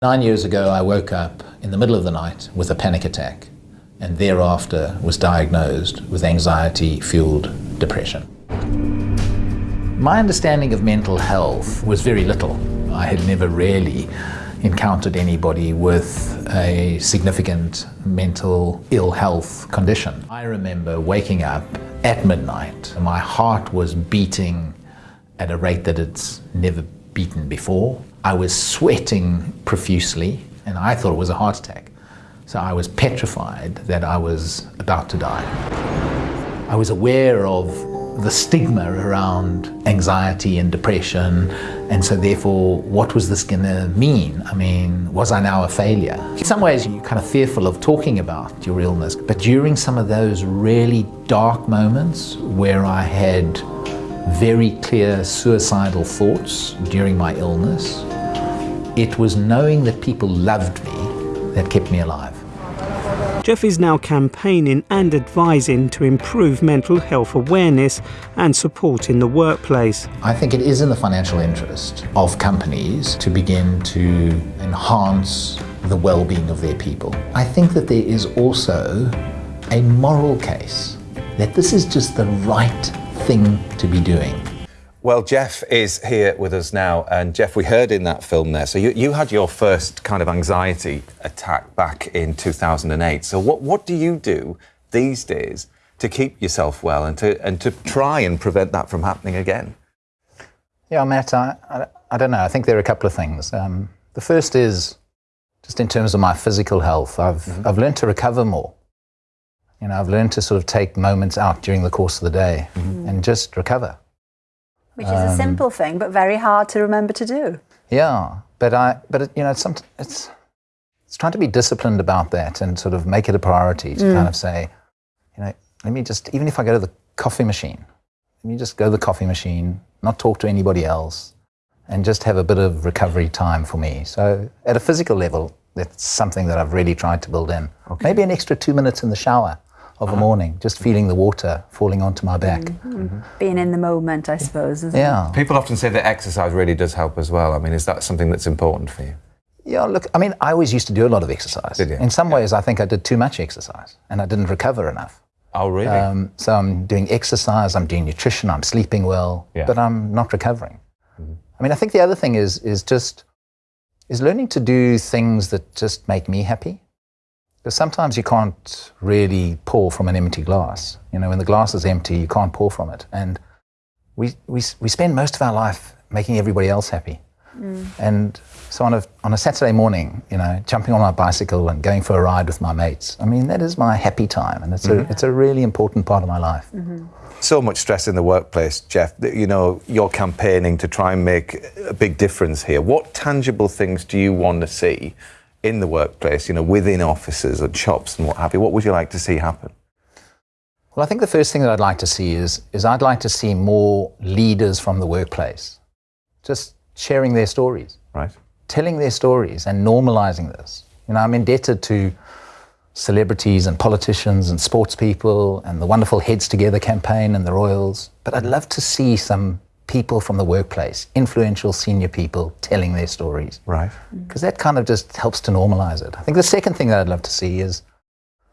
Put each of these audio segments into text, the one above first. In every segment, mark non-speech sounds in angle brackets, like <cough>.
Nine years ago, I woke up in the middle of the night with a panic attack and thereafter was diagnosed with anxiety fueled depression. My understanding of mental health was very little. I had never really encountered anybody with a significant mental ill health condition. I remember waking up at midnight. My heart was beating at a rate that it's never beaten before. I was sweating profusely and I thought it was a heart attack. So I was petrified that I was about to die. I was aware of the stigma around anxiety and depression, and so therefore, what was this going to mean? I mean, was I now a failure? In some ways, you're kind of fearful of talking about your illness, but during some of those really dark moments where I had very clear suicidal thoughts during my illness, it was knowing that people loved me that kept me alive. Jeff is now campaigning and advising to improve mental health awareness and support in the workplace. I think it is in the financial interest of companies to begin to enhance the well-being of their people. I think that there is also a moral case that this is just the right thing to be doing. Well, Jeff is here with us now. And Jeff, we heard in that film there, so you, you had your first kind of anxiety attack back in 2008. So what, what do you do these days to keep yourself well and to, and to try and prevent that from happening again? Yeah, Matt, I, I, I don't know. I think there are a couple of things. Um, the first is just in terms of my physical health, I've, mm -hmm. I've learned to recover more. You know, I've learned to sort of take moments out during the course of the day mm -hmm. and just recover. Which is um, a simple thing, but very hard to remember to do. Yeah, but I, but it, you know, it's, some, it's it's trying to be disciplined about that and sort of make it a priority to mm. kind of say, you know, let me just even if I go to the coffee machine, let me just go to the coffee machine, not talk to anybody else, and just have a bit of recovery time for me. So at a physical level, that's something that I've really tried to build in. Okay. Maybe an extra two minutes in the shower of a morning, just feeling the water falling onto my back. Mm -hmm. Mm -hmm. Being in the moment, I suppose. yeah. It? People often say that exercise really does help as well. I mean, is that something that's important for you? Yeah, look, I mean, I always used to do a lot of exercise. Did you? In some ways, I think I did too much exercise and I didn't recover enough. Oh, really? Um, so I'm doing exercise, I'm doing nutrition, I'm sleeping well, yeah. but I'm not recovering. Mm -hmm. I mean, I think the other thing is, is just is learning to do things that just make me happy. Because sometimes you can't really pour from an empty glass. You know, when the glass is empty, you can't pour from it. And we, we, we spend most of our life making everybody else happy. Mm. And so on a, on a Saturday morning, you know, jumping on my bicycle and going for a ride with my mates, I mean, that is my happy time. And it's, mm -hmm. a, mm-hmm. it's a really important part of my life. Mm -hmm. So much stress in the workplace, Jeff. You know, you're campaigning to try and make a big difference here. What tangible things do you want to see in the workplace, you know, within offices and shops and what have you? What would you like to see happen? Well, I think the first thing that I'd like to see is, is I'd like to see more leaders from the workplace just sharing their stories. Right. Telling their stories and normalizing this. You know, I'm indebted to celebrities and politicians and sports people and the wonderful Heads Together campaign and the Royals, but I'd love to see some people from the workplace, influential senior people telling their stories. Right. Because that kind of just helps to normalize it. I think the second thing that I'd love to see is,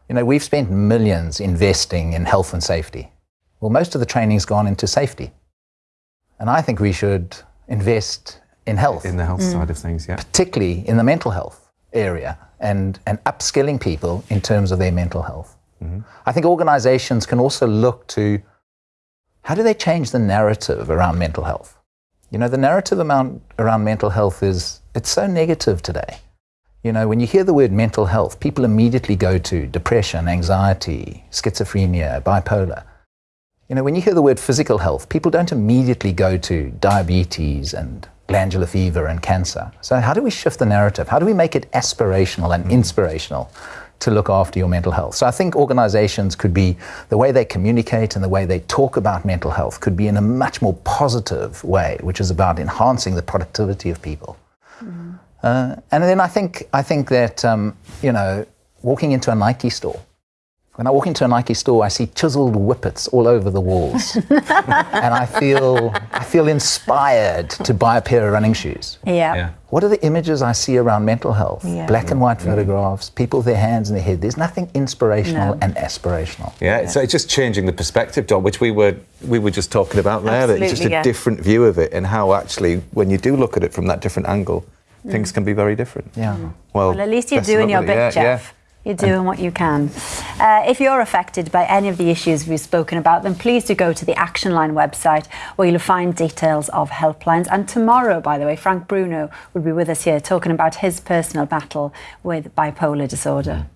you know, we've spent millions investing in health and safety. Well, most of the training's gone into safety. And I think we should invest in health. In the health mm. side of things, yeah. Particularly in the mental health area and, and upskilling people in terms of their mental health. Mm -hmm. I think organizations can also look to how do they change the narrative around mental health? You know, the narrative around mental health is, it's so negative today. You know, when you hear the word mental health, people immediately go to depression, anxiety, schizophrenia, bipolar. You know, when you hear the word physical health, people don't immediately go to diabetes and glandular fever and cancer. So how do we shift the narrative? How do we make it aspirational and inspirational to look after your mental health. So I think organizations could be, the way they communicate and the way they talk about mental health could be in a much more positive way, which is about enhancing the productivity of people. Mm. Uh, and then I think, I think that, um, you know, walking into a Nike store, When I walk into a Nike store, I see chiseled whippets all over the walls, <laughs> and I feel I feel inspired to buy a pair of running shoes. Yeah. Yeah. What are the images I see around mental health? Yeah. Black and white mm. photographs, people with their hands in their head. There's nothing inspirational No. and aspirational. Yeah, so it's just changing the perspective, John, which we were we were just talking about there. that it's just a yeah. different view of it, and how actually, when you do look at it from that different angle, mm. things can be very different. Yeah. Mm. Well, Well, at least you're best doing your bit, Yeah, Jeff. You're doing what you can. Uh, if you're affected by any of the issues we've spoken about, then please do go to the Action Line website where you'll find details of helplines. And tomorrow, by the way, Frank Bruno will be with us here talking about his personal battle with bipolar disorder.